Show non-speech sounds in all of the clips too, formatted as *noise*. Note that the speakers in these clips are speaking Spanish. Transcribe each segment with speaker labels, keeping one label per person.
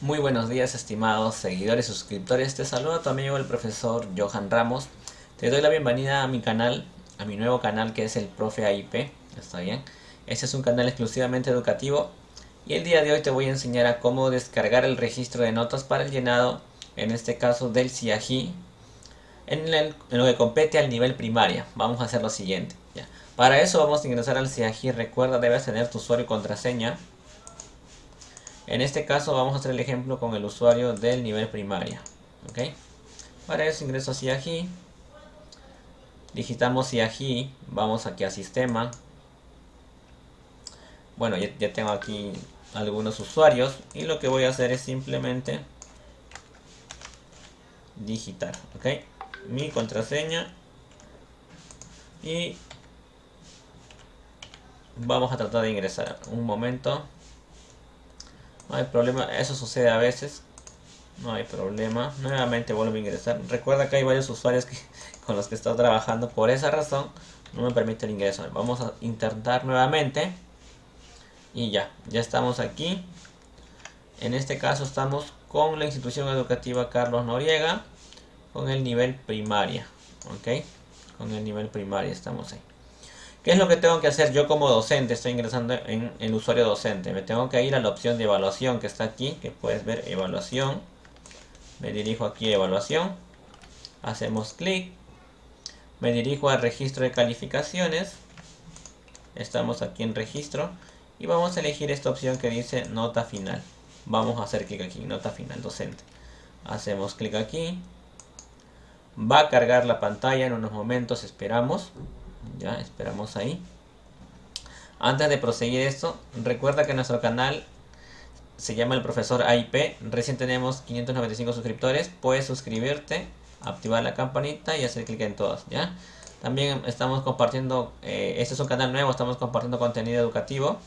Speaker 1: Muy buenos días estimados seguidores suscriptores, te saluda tu amigo el profesor Johan Ramos. Te doy la bienvenida a mi canal, a mi nuevo canal que es el Profe AIP, ¿está bien? Este es un canal exclusivamente educativo y el día de hoy te voy a enseñar a cómo descargar el registro de notas para el llenado, en este caso del CIAGI, en, lo que compete al nivel primaria. Vamos a hacer lo siguiente. Para eso vamos a ingresar al CIAGI, recuerda debes tener tu usuario y contraseña. En este caso vamos a hacer el ejemplo con el usuario del nivel primaria. ¿ok? Para eso ingreso a CIAGI. Digitamos CIAGI. Vamos aquí a sistema. Bueno, ya, tengo aquí algunos usuarios. Y lo que voy a hacer es simplemente digitar. ¿ok? Mi contraseña. Y vamos a tratar de ingresar. Un momento. No hay problema, eso sucede a veces. No hay problema. Nuevamente vuelvo a ingresar. Recuerda que hay varios usuarios que, *laughs* con los que estado trabajando. Por esa razón no me permite el ingreso. Vamos a intentar nuevamente. Y ya, ya estamos aquí. En este caso estamos con la institución educativa Carlos Noriega. Con el nivel primaria. ¿Ok? Con el nivel primaria estamos ahí. ¿Qué es lo que tengo que hacer yo como docente? Estoy ingresando en el usuario docente. Me tengo que ir a la opción de evaluación que está aquí, que puedes ver evaluación. Me dirijo aquí a evaluación. Hacemos clic. Me dirijo al registro de calificaciones. Estamos aquí en registro. Y vamos a elegir esta opción que dice nota final. Vamos a hacer clic aquí, nota final docente. Hacemos clic aquí. Va a cargar la pantalla en unos momentos, esperamos. Ya, esperamos ahí. Antes de proseguir esto, recuerda que nuestro canal se llama el profesor AIP. Recién tenemos 595 suscriptores. Puedes suscribirte, activar la campanita y hacer clic en todas, ¿ya? También estamos compartiendo, eh, este es un canal nuevo, estamos compartiendo contenido educativo,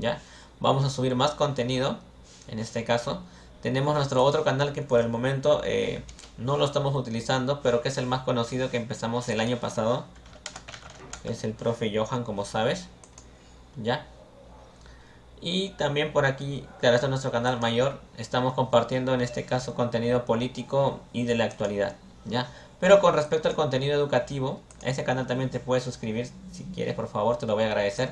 Speaker 1: ¿ya? Vamos a subir más contenido, en este caso. Tenemos nuestro otro canal que por el momento eh, no lo estamos utilizando, pero que es el más conocido que empezamos el año pasado es el profe Johan, como sabes. ¿Ya? Y también por aquí, claro, este es nuestro canal mayor. Estamos compartiendo en este caso contenido político y de la actualidad. ¿Ya? Pero con respecto al contenido educativo, a ese canal también te puedes suscribir. Si quieres, por favor, te lo voy a agradecer.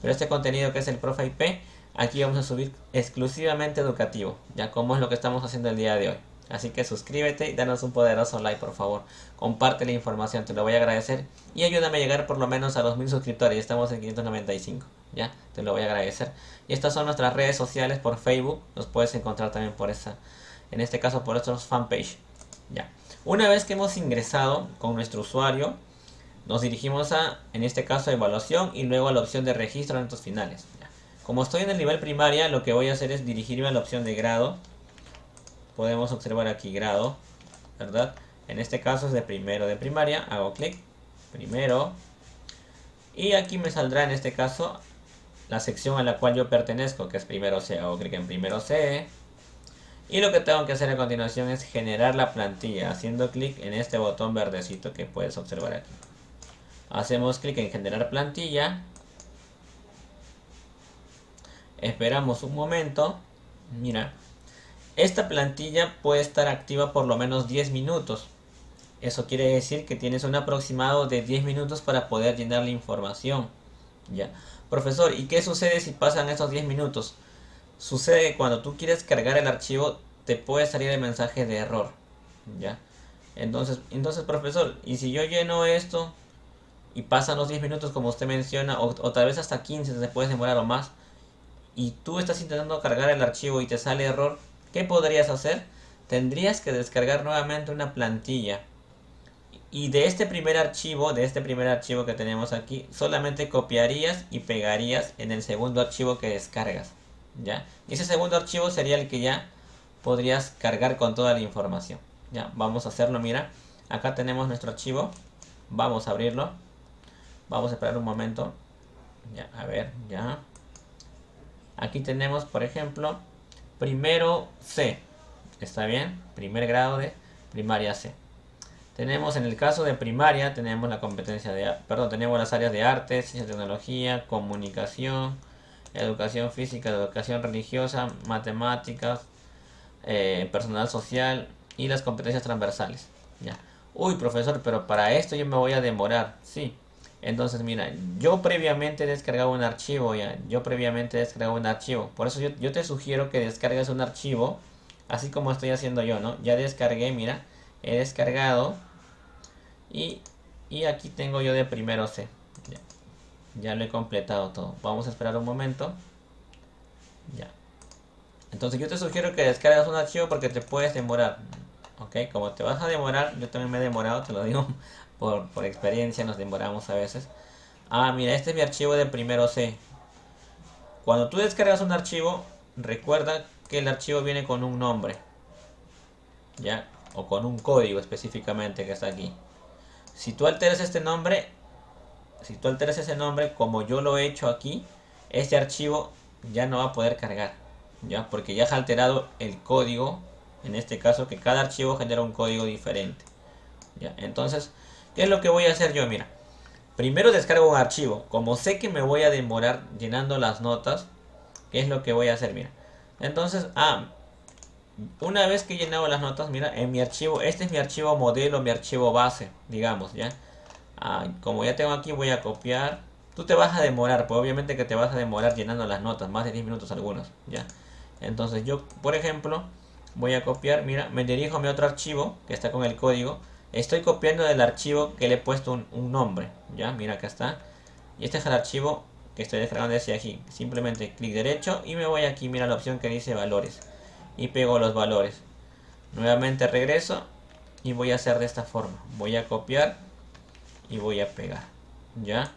Speaker 1: Pero este contenido que es el profe IP, aquí vamos a subir exclusivamente educativo. Ya como es lo que estamos haciendo el día de hoy. Así que suscríbete y danos un poderoso like por favor. Comparte la información, te lo voy a agradecer. Y ayúdame a llegar por lo menos a los mil suscriptores. Ya estamos en 595. Ya, te lo voy a agradecer. Y estas son nuestras redes sociales por Facebook. Los puedes encontrar también por esa. En este caso por nuestros fanpage. Ya. Una vez que hemos ingresado con nuestro usuario. Nos dirigimos a, en este caso, a evaluación y luego a la opción de registro de datos finales. Como estoy en el nivel primaria, lo que voy a hacer es dirigirme a la opción de grado podemos observar aquí grado, ¿verdad? En este caso es de primero de primaria, hago clic, primero, y aquí me saldrá en este caso la sección a la cual yo pertenezco, que es primero C, hago clic en primero C, y lo que tengo que hacer a continuación es generar la plantilla, haciendo clic en este botón verdecito que puedes observar aquí. Hacemos clic en generar plantilla, esperamos un momento, mira, esta plantilla puede estar activa por lo menos 10 minutos. Eso quiere decir que tienes un aproximado de 10 minutos para poder llenar la información. ¿Ya? Profesor, ¿y qué sucede si pasan esos 10 minutos? Sucede que cuando tú quieres cargar el archivo te puede salir el mensaje de error. ¿Ya? Entonces, entonces profesor, ¿y si yo lleno esto y pasan los 10 minutos como usted menciona, o, o tal vez hasta 15 se puede demorar o más, y tú estás intentando cargar el archivo y te sale error, ¿Qué podrías hacer? Tendrías que descargar nuevamente una plantilla. Y de este primer archivo, de este primer archivo que tenemos aquí, solamente copiarías y pegarías en el segundo archivo que descargas. ¿Ya? Y ese segundo archivo sería el que ya podrías cargar con toda la información. Ya, vamos a hacerlo, mira. Acá tenemos nuestro archivo. Vamos a abrirlo. Vamos a esperar un momento. Ya, a ver, ya. Aquí tenemos, por ejemplo, primero C. ¿Está bien? Primer grado de primaria C. Tenemos en el caso de primaria, tenemos la competencia de, perdón, tenemos las áreas de arte, ciencia, tecnología, comunicación, educación física, educación religiosa, matemáticas, eh, personal social y las competencias transversales. ¿ya? Uy, profesor, pero para esto yo me voy a demorar. Sí. Entonces, mira, yo previamente he descargado un archivo ya. Yo previamente he descargado un archivo. Por eso yo, yo te sugiero que descargues un archivo. Así como estoy haciendo yo, ¿no? Ya descargué, mira. He descargado. Y, y aquí tengo yo de primero C. Ya. ya lo he completado todo. Vamos a esperar un momento. Ya. Entonces yo te sugiero que descargues un archivo porque te puedes demorar. ¿Ok? Como te vas a demorar, yo también me he demorado, te lo digo por, experiencia, nos demoramos a veces. Ah, mira, este es mi archivo de primero C. Cuando tú descargas un archivo, recuerda que el archivo viene con un nombre. ¿Ya? O con un código específicamente que está aquí. Si tú alteras este nombre, si tú alteras ese nombre como yo lo he hecho aquí, este archivo ya no va a poder cargar. ¿Ya? Porque ya has alterado el código en este caso que cada archivo genera un código diferente ¿ya? entonces ¿qué es lo que voy a hacer yo? mira primero descargo un archivo como sé que me voy a demorar llenando las notas ¿qué es lo que voy a hacer? mira entonces ah una vez que he llenado las notas mira en mi archivo este es mi archivo modelo mi archivo base digamos ya ah, como ya tengo aquí voy a copiar tú te vas a demorar pues obviamente que te vas a demorar llenando las notas más de 10 minutos algunos ya entonces yo por ejemplo voy a copiar, mira, me dirijo a mi otro archivo que está con el código. Estoy copiando del archivo que le he puesto un, nombre, ya, mira acá está. Y este es el archivo que estoy descargando desde aquí. Simplemente clic derecho y me voy aquí, mira la opción que dice valores. Y pego los valores. Nuevamente regreso y voy a hacer de esta forma. Voy a copiar y voy a pegar, ya.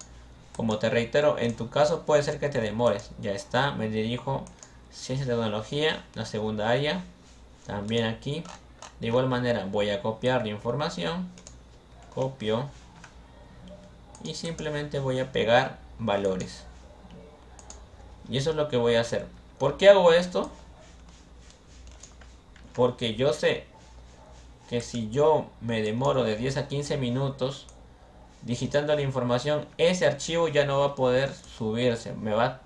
Speaker 1: Como te reitero, en tu caso puede ser que te demores. Ya está, me dirijo ciencia y tecnología, la segunda área también aquí de igual manera voy a copiar la información copio y simplemente voy a pegar valores y eso es lo que voy a hacer ¿por qué hago esto? porque yo sé que si yo me demoro de 10 a 15 minutos digitando la información ese archivo ya no va a poder subirse me va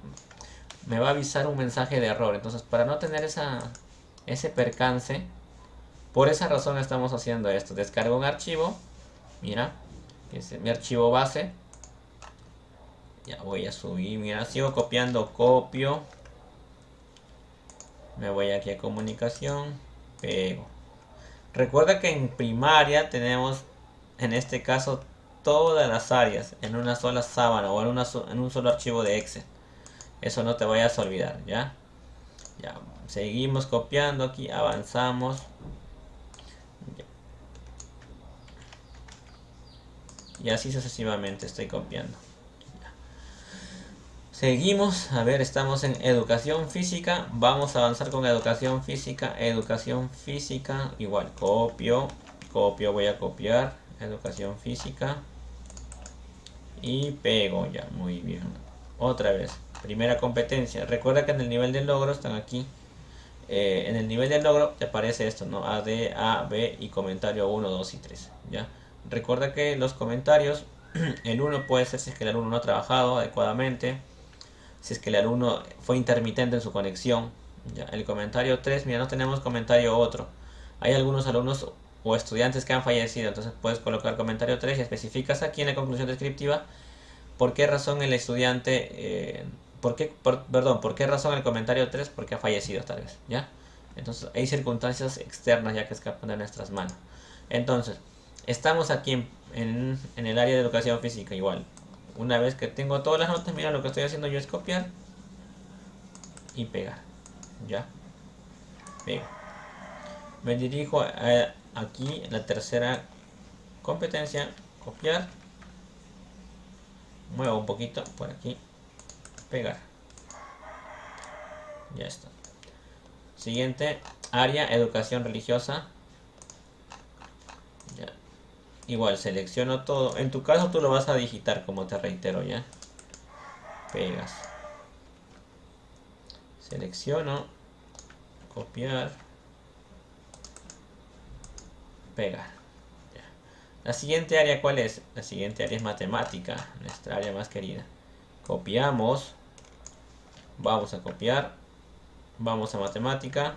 Speaker 1: me va a avisar un mensaje de error entonces para no tener esa ese percance. Por esa razón estamos haciendo esto. Descargo un archivo. Mira. Es mi archivo base. Ya voy a subir. Mira, sigo copiando. Copio. Me voy aquí a comunicación. Pego. Recuerda que en primaria tenemos, en este caso, todas las áreas en una sola sábana o en un solo archivo de Excel. Eso no te vayas a olvidar, ¿ya? Ya, seguimos copiando aquí, avanzamos. Y así sucesivamente estoy copiando. Seguimos, a ver, estamos en educación física. Vamos a avanzar con educación física. Educación física, igual, copio, copio, voy a copiar. Educación física. Y pego ya, muy bien. Otra vez. Primera competencia. Recuerda que en el nivel de logro están aquí. Eh, en el nivel de logro te aparece esto, ¿no? A, D, A, B y comentario 1, 2 y 3. ¿ya? Recuerda que los comentarios, *clears throat* el 1 puede ser si es que el alumno no ha trabajado adecuadamente, si es que el alumno fue intermitente en su conexión. ¿ya? El comentario 3, mira, no tenemos comentario otro. Hay algunos alumnos o estudiantes que han fallecido, entonces puedes colocar comentario 3 y especificas aquí en la conclusión descriptiva por qué razón el estudiante... Eh, ¿Por qué, perdón, ¿por qué razón el comentario 3? Porque ha fallecido tal vez, ¿ya? Entonces hay circunstancias externas ya que escapan de nuestras manos. Entonces, estamos aquí en, el área de educación física igual. Una vez que tengo todas las notas, mira lo que estoy haciendo yo es copiar y pegar, ¿ya? Me dirijo a, aquí la tercera competencia, copiar. Muevo un poquito por aquí pegar. Ya está. Siguiente área, educación religiosa. Igual, selecciono todo. En tu caso tú lo vas a digitar, como te reitero, ¿ya? Pegas. Selecciono. Copiar. Pegar. La siguiente área, ¿cuál es? La siguiente área es matemática, nuestra área más querida. Copiamos. Vamos a copiar. Vamos a matemática.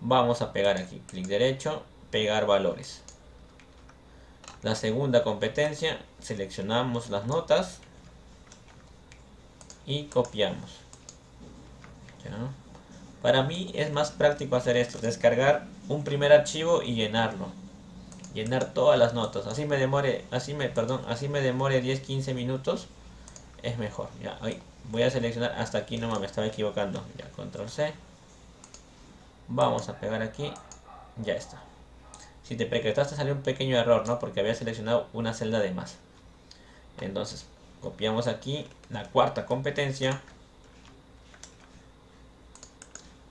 Speaker 1: Vamos a pegar aquí, clic derecho, pegar valores. La segunda competencia, seleccionamos las notas y copiamos. Para mí es más práctico hacer esto, descargar un primer archivo y llenarlo. Llenar todas las notas. Así me demore, así me, perdón, así me demore 10-15 minutos. Es mejor. Voy a seleccionar hasta aquí nomás, me estaba equivocando. Ya, control C. Vamos a pegar aquí. Ya está. Si te percataste salió un pequeño error, ¿no? Porque había seleccionado una celda de más. Entonces, copiamos aquí la cuarta competencia.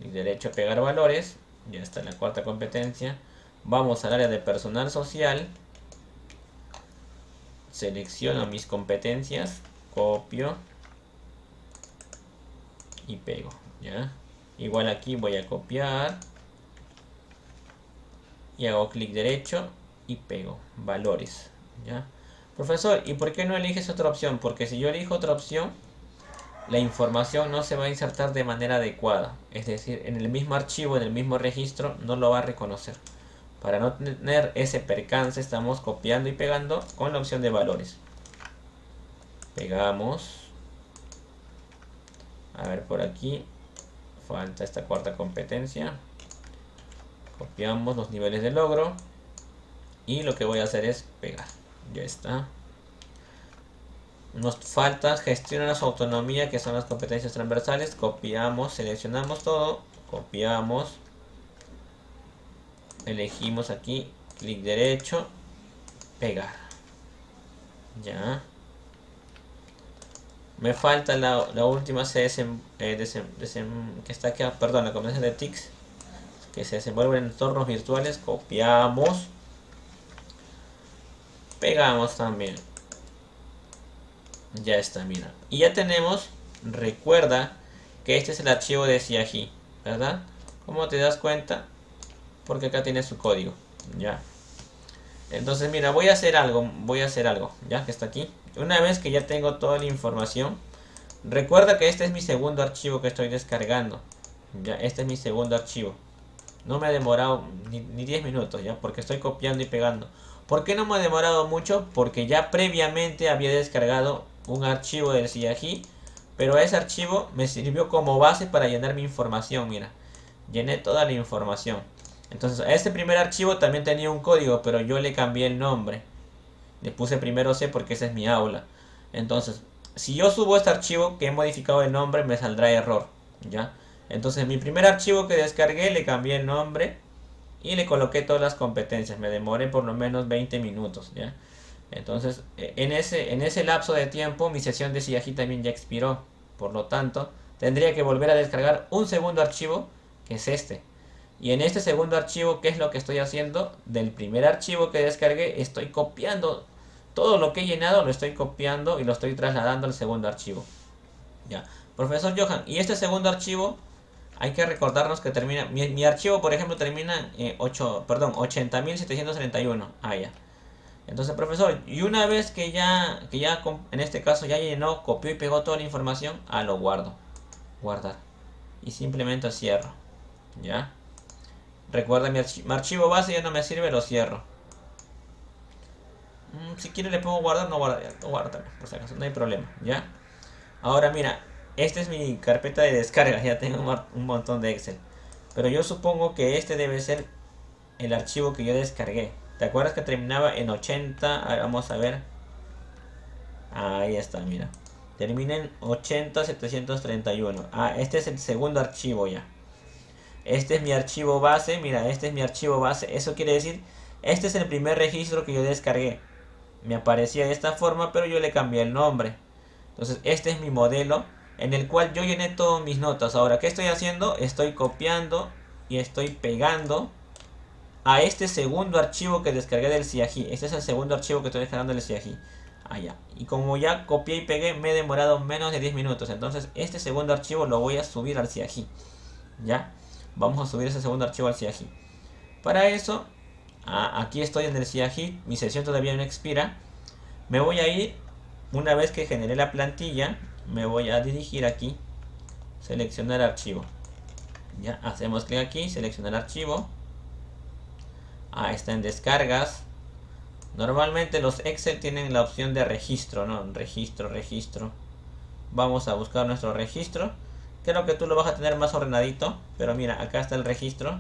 Speaker 1: Y derecho a pegar valores. Ya está la cuarta competencia. Vamos al área de personal social. Selecciono mis competencias. Copio. Y pego. ¿Ya? Igual aquí voy a copiar. Y hago clic derecho y pego. Valores. ¿Ya? Profesor, ¿y por qué no eliges otra opción? Porque si yo elijo otra opción, la información no se va a insertar de manera adecuada. Es decir, en el mismo archivo, en el mismo registro, no lo va a reconocer. Para no tener ese percance, estamos copiando y pegando con la opción de valores. Pegamos. A ver por aquí. Falta esta cuarta competencia. Copiamos los niveles de logro. Y lo que voy a hacer es pegar. Ya está. Nos falta gestionar su autonomía, que son las competencias transversales. Copiamos, seleccionamos todo. Copiamos. Elegimos aquí, clic derecho, pegar. Ya. Me falta la, la última eh, que está aquí, perdón, la competencia de TICS que se desenvuelve en entornos virtuales. Copiamos. Pegamos también. Ya está, mira. Y ya tenemos, recuerda que este es el archivo de CIAGI, ¿verdad? ¿Cómo te das cuenta? Porque acá tiene su código, ya. Entonces, mira, voy a hacer algo, voy a hacer algo, ya que está aquí. Una vez que ya tengo toda la información, recuerda que este es mi segundo archivo que estoy descargando. Ya, este es mi segundo archivo. No me ha demorado ni, ni 10 minutos, ya, porque estoy copiando y pegando. ¿Por qué no me ha demorado mucho? Porque ya previamente había descargado un archivo del CIAGI, pero ese archivo me sirvió como base para llenar mi información, mira. Llené toda la información. Entonces, este primer archivo también tenía un código, pero yo le cambié el nombre. Le puse primero C porque esa es mi aula. Entonces, si yo subo este archivo que he modificado el nombre, me saldrá error, ¿ya? Entonces, mi primer archivo que descargué, le cambié el nombre y le coloqué todas las competencias. Me demoré por lo menos 20 minutos, ¿ya? Entonces, e, en ese, en ese lapso de tiempo, mi sesión de Siaji también ya expiró. Por lo tanto, tendría que volver a descargar un segundo archivo, que es este. Y en este segundo archivo, ¿qué es lo que estoy haciendo? Del primer archivo que descargué, estoy copiando todo lo que he llenado, lo estoy copiando y lo estoy trasladando al segundo archivo. Ya. Profesor Johan, y este segundo archivo, hay que recordarnos que termina, mi, archivo por ejemplo termina en 8, perdón, 80.731. Ah, ya. Entonces, profesor, y una vez que ya, que ya en este caso ya llenó, copió y pegó toda la información, ah, lo guardo. Guardar. Y simplemente cierro. ¿Ya? Recuerda, mi, archivo base ya no me sirve, lo cierro. Mm, si quiere le pongo guardar, no guardar, no guarda por si acaso, no hay problema, ¿ya? Ahora mira, esta es mi carpeta de descarga, ya tengo un montón de Excel. Pero yo supongo que este debe ser el archivo que yo descargué. ¿Te acuerdas que terminaba en 80? vamos a ver. Ahí está, mira. Termina en 80731. Ah, este es el segundo archivo ya. Este es mi archivo base. Mira, este es mi archivo base. Eso quiere decir, este es el primer registro que yo descargué. Me aparecía de esta forma, pero yo le cambié el nombre. Entonces, este es mi modelo en el cual yo llené todas mis notas. Ahora, ¿qué estoy haciendo? Estoy copiando y estoy pegando a este segundo archivo que descargué del CIAGI. Este es el segundo archivo que estoy descargando del CIAGI. Allá. Y como ya copié y pegué, me he demorado menos de 10 minutos. Entonces, este segundo archivo lo voy a subir al CIAGI. ¿Ya? Vamos a subir ese segundo archivo al CIAGI. Para eso, aquí estoy en el CIAGI. Mi sesión todavía no expira. Me voy a ir, una vez que generé la plantilla, me voy a dirigir aquí. Seleccionar archivo. Ya, hacemos clic aquí, seleccionar archivo. Ah, está en descargas. Normalmente los Excel tienen la opción de registro, ¿no? Registro, registro. Vamos a buscar nuestro registro. Creo que tú lo vas a tener más ordenadito. Pero mira, acá está el registro.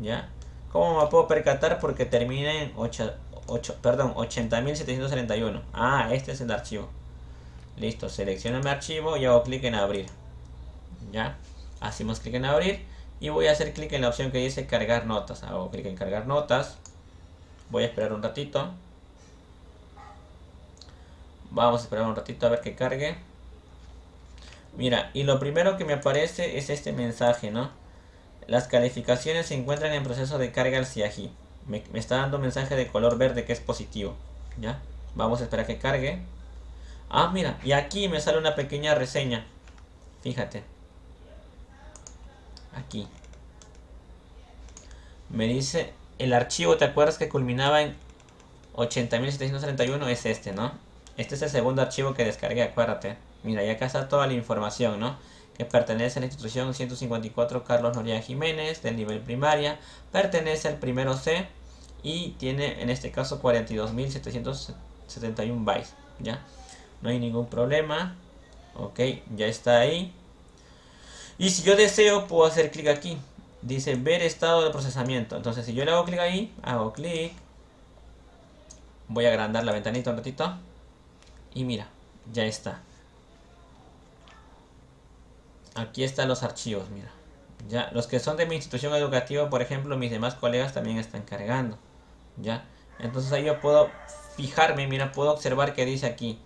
Speaker 1: ¿Ya? ¿Cómo me puedo percatar? Porque termina en 8, 8, perdón, 80.731. Ah, este es el archivo. Listo, selecciono mi archivo y hago clic en abrir. ¿Ya? Hacemos clic en abrir. Y voy a hacer clic en la opción que dice cargar notas. Hago clic en cargar notas. Voy a esperar un ratito. Vamos a esperar un ratito a ver que cargue. Mira, y lo primero que me aparece es este mensaje, ¿no? Las calificaciones se encuentran en proceso de carga al CIAGI. Me, está dando un mensaje de color verde que es positivo. ¿Ya? Vamos a esperar que cargue. Ah, mira, y aquí me sale una pequeña reseña. Fíjate. Aquí. Me dice el archivo, ¿te acuerdas que culminaba en 80.731? Es este, ¿no? Este es el segundo archivo que descargué, acuérdate. Mira, y acá está toda la información, ¿no? Que pertenece a la institución 154 Carlos Noriega Jiménez, del nivel primaria. Pertenece al primero C y tiene, en este caso, 42.771 bytes, ¿ya? No hay ningún problema. Ok, ya está ahí. Y si yo deseo, puedo hacer clic aquí dice ver estado de procesamiento. Entonces si yo le hago clic ahí, hago clic. Voy a agrandar la ventanita un ratito. Y mira, ya está. Aquí están los archivos, mira. Ya, los que son de mi institución educativa, por ejemplo, mis demás colegas también están cargando. Ya. Entonces ahí yo puedo fijarme, mira, puedo observar que dice aquí.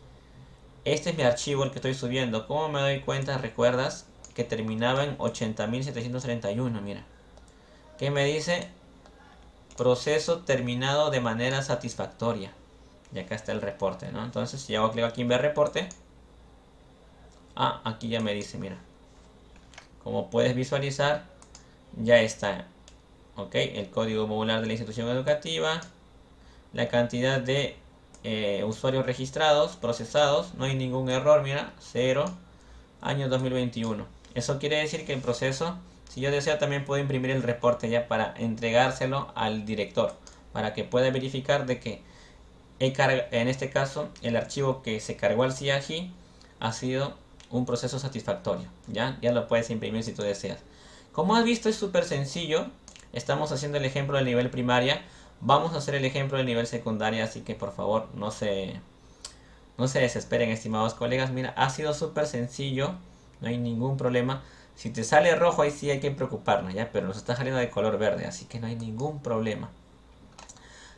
Speaker 1: Este es mi archivo el que estoy subiendo. ¿Cómo me doy cuenta? ¿Recuerdas? que terminaba en 80.731, mira. ¿Qué me dice? Proceso terminado de manera satisfactoria. Y acá está el reporte, ¿no? Entonces, si hago clic aquí en ver reporte. Ah, aquí ya me dice, mira. Como puedes visualizar, ya está. Ok, el código modular de la institución educativa. La cantidad de eh, usuarios registrados, procesados. No hay ningún error, mira. Cero. Año 2021. Eso quiere decir que el proceso, si yo deseo, también puedo imprimir el reporte ya para entregárselo al director, para que pueda verificar de que en este caso el archivo que se cargó al CIAGI ha sido un proceso satisfactorio. ¿ya? ya lo puedes imprimir si tú deseas. Como has visto es súper sencillo. Estamos haciendo el ejemplo del nivel primaria. Vamos a hacer el ejemplo del nivel secundaria, así que por favor no se, no se desesperen estimados colegas. Mira, ha sido súper sencillo no hay ningún problema. Si te sale rojo ahí sí hay que preocuparnos, ¿ya? Pero nos está saliendo de color verde, así que no hay ningún problema.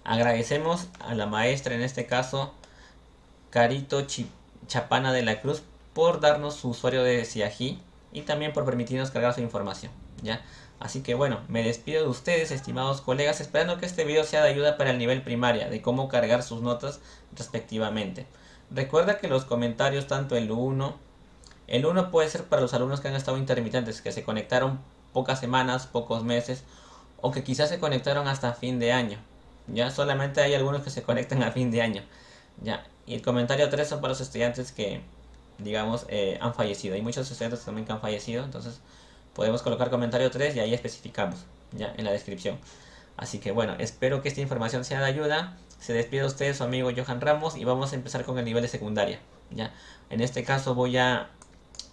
Speaker 1: Agradecemos a la maestra, en este caso, Carito Chapana de la Cruz, por darnos su usuario de Siají y también por permitirnos cargar su información, ¿ya? Así que bueno, me despido de ustedes, estimados colegas, esperando que este video sea de ayuda para el nivel primaria, de cómo cargar sus notas respectivamente. Recuerda que los comentarios, tanto el 1 el 1 puede ser para los alumnos que han estado intermitentes, que se conectaron pocas semanas, pocos meses, o que quizás se conectaron hasta fin de año. Ya solamente hay algunos que se conectan a fin de año. Ya. Y el comentario 3 son para los estudiantes que, digamos, eh, han fallecido. Hay muchos estudiantes también que han fallecido, entonces podemos colocar comentario 3 y ahí especificamos, ya, en la descripción. Así que bueno, espero que esta información sea de ayuda. Se despide de ustedes su amigo Johan Ramos y vamos a empezar con el nivel de secundaria. ¿ya? En este caso voy a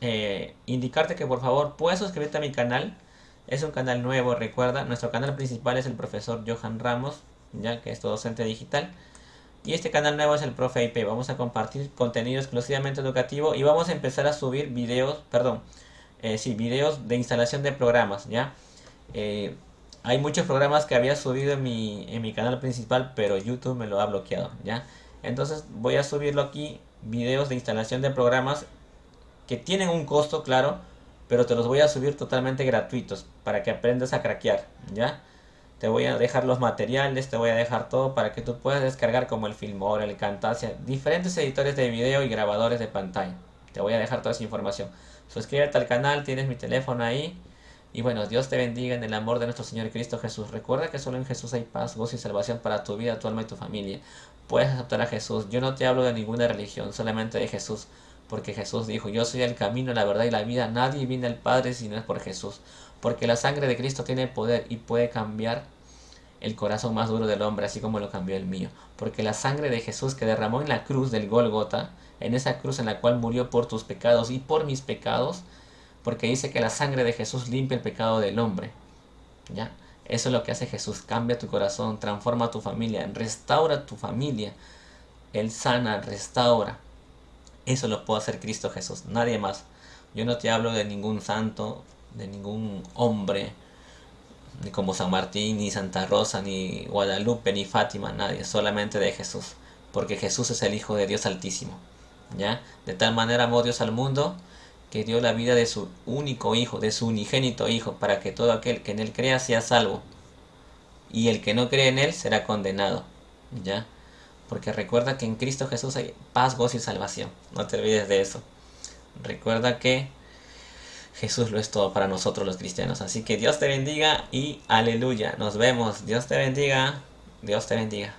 Speaker 1: eh, indicarte que por favor puedes suscribirte a mi canal. Es un canal nuevo, recuerda. Nuestro canal principal es el profesor Johan Ramos, ya que es tu docente digital. Y este canal nuevo es el Profe IP. Vamos a compartir contenido exclusivamente educativo y vamos a empezar a subir videos, perdón, eh, videos de instalación de programas, ¿ya? Eh, hay muchos programas que había subido en mi, en mi canal principal, pero YouTube me lo ha bloqueado, ¿ya? Entonces voy a subirlo aquí, videos de instalación de programas que tienen un costo, claro, pero te los voy a subir totalmente gratuitos para que aprendas a craquear, ¿ya? Te voy a dejar los materiales, te voy a dejar todo para que tú puedas descargar como el Filmora, el Camtasia, diferentes editores de video y grabadores de pantalla. Te voy a dejar toda esa información. Suscríbete al canal, tienes mi teléfono ahí. Y bueno, Dios te bendiga en el amor de nuestro Señor Cristo Jesús. Recuerda que solo en Jesús hay paz, gozo y salvación para tu vida, tu alma y tu familia. Puedes aceptar a Jesús. Yo no te hablo de ninguna religión, solamente de Jesús. Porque Jesús dijo, yo soy el camino, la verdad y la vida. Nadie viene al Padre si no es por Jesús. Porque la sangre de Cristo tiene poder y puede cambiar el corazón más duro del hombre, así como lo cambió el mío. Porque la sangre de Jesús que derramó en la cruz del Gólgota, en esa cruz en la cual murió por tus pecados y por mis pecados, porque dice que la sangre de Jesús limpia el pecado del hombre. ¿Ya? Eso es lo que hace Jesús, cambia tu corazón, transforma tu familia, restaura tu familia. Él sana, restaura. Eso lo puede hacer Cristo Jesús, nadie más. Yo no te hablo de ningún santo, de ningún hombre, ni como San Martín, ni Santa Rosa, ni Guadalupe, ni Fátima, nadie, solamente de Jesús, porque Jesús es el Hijo de Dios Altísimo. ¿Ya? De tal manera amó Dios al mundo que dio la vida de su único hijo, de su unigénito hijo, para que todo aquel que en él crea sea salvo. Y el que no cree en él será condenado. ¿Ya? Porque recuerda que en Cristo Jesús hay paz, gozo y salvación. No te olvides de eso. Recuerda que Jesús lo es todo para nosotros los cristianos. Así que Dios te bendiga y aleluya. Nos vemos. Dios te bendiga. Dios te bendiga.